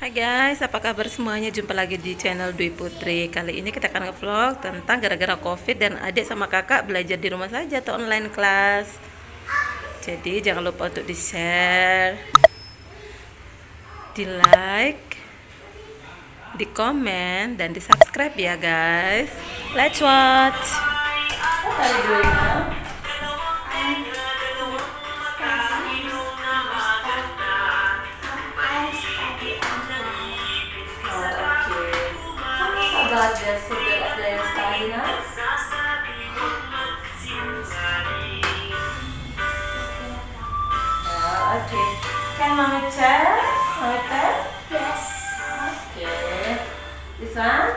Hai guys, apa kabar semuanya? Jumpa lagi di channel Dwi Putri. Kali ini kita akan nge-vlog tentang gara-gara Covid dan adik sama kakak belajar di rumah saja atau online class. Jadi jangan lupa untuk di-share, di-like, di-komen dan di-subscribe ya guys. Let's watch. Of the Stalinas? Uh, okay. Can mommy? Mommy test? Yes. Okay. This one?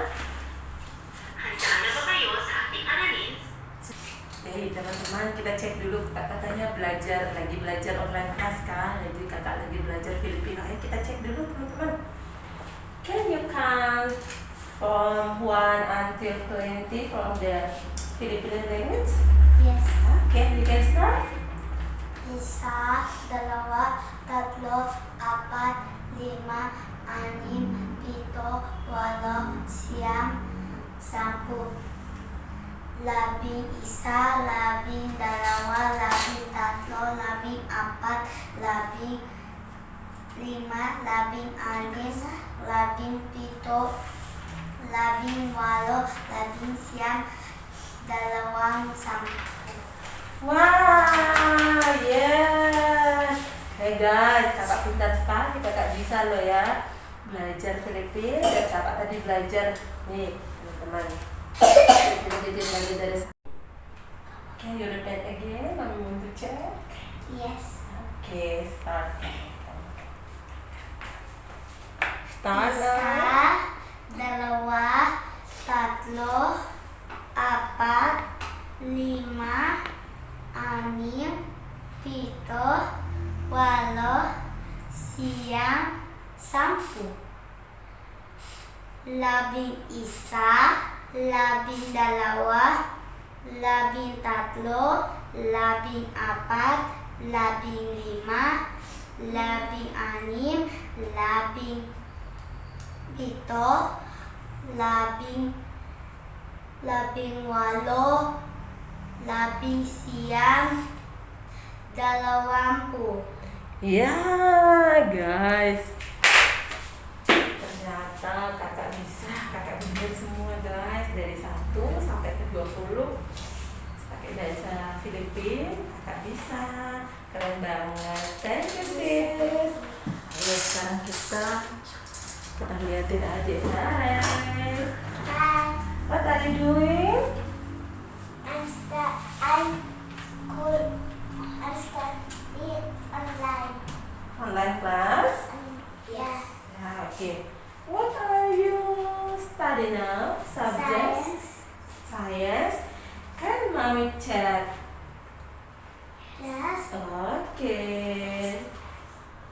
Hey teman-teman kita cek dulu kakak katanya belajar lagi belajar online class kan jadi kakak lagi belajar Filipino ayo kita cek dulu teman-teman Can you count from 1 until 20 from the Filipino language? Yes. Okay, you can start. Isa, dalawa, tatlo, apat, lima, anim, pito, walo, siyam, sampu. Labing isa, labing dalawa, labing tatlo, labing apat, labing lima, labing anim, labing pito, labing walo, labing siyam, dalawang sampu. Wow, yes. Hey guys, kakak pintar sekali, kakak bisa loh ya belajar Filipina dan kakak tadi belajar nih teman-teman. Jadi lagi dari Can you repeat again? Mami want to check. Yes. Okay, start. Start Isa, now. dalawa, tatlo, apat, lima, anim, pito, walo, siyam, sampu. Labing isa, labing dalawa, labing tatlo, labing apat, labing lima, labing anim, labing pito, labing labing walo, labing siyam, dalawampu. Ya, guys. Ternyata kakak bisa, kakak bisa semua guys dari 1 sampai ke 20 pakai bahasa Filipin, kakak bisa. Keren banget. Thank you sis. Ayo sekarang kita kita liatin adik Hai. Hi, What are you doing? I'm I'm What are you studying now? Subjects? Science. Science. Can mommy check? Yes. Okay.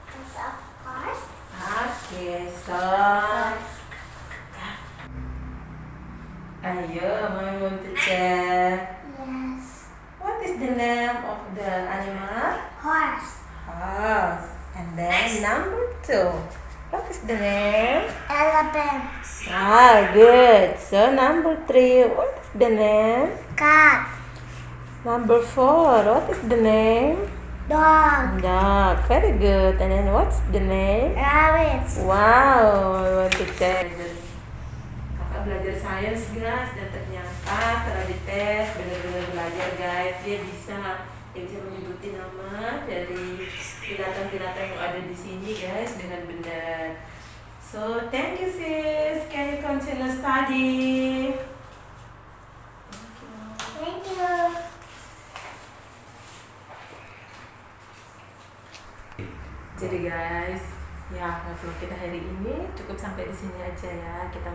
Yes, of course. Okay, so Ayo, mommy want to check. Yes. What is the name of the animal? Horse. Horse. And then number two. What is the name? Elephant. Ah, good. So number three. What is the name? Cat. Number four. What is the name? Dog. Dog. Very good. And then what's the name? Rabbit. Wow, I want to. Kakak belajar sains guys dan ternyata setelah dites benar-benar belajar guys dia bisa dia bisa menyebutin nama dari binatang-binatang yang ada di sini guys dengan benar. So thank you sis. Can you continue study? Thank you. Jadi guys, ya vlog kita hari ini cukup sampai di sini aja ya. Kita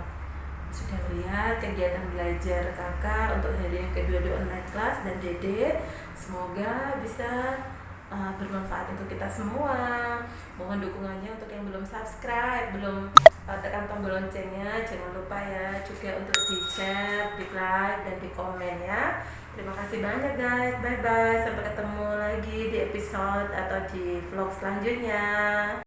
sudah melihat kegiatan belajar kakak untuk hari yang kedua di online class dan dede. Semoga bisa uh, bermanfaat untuk kita semua. Mohon dukungannya untuk yang belum subscribe, belum uh, tekan tombol loncengnya, jangan lupa ya juga untuk di share, di like dan di komen ya. Terima kasih banyak guys. Bye bye. Sampai ketemu lagi di episode atau di vlog selanjutnya.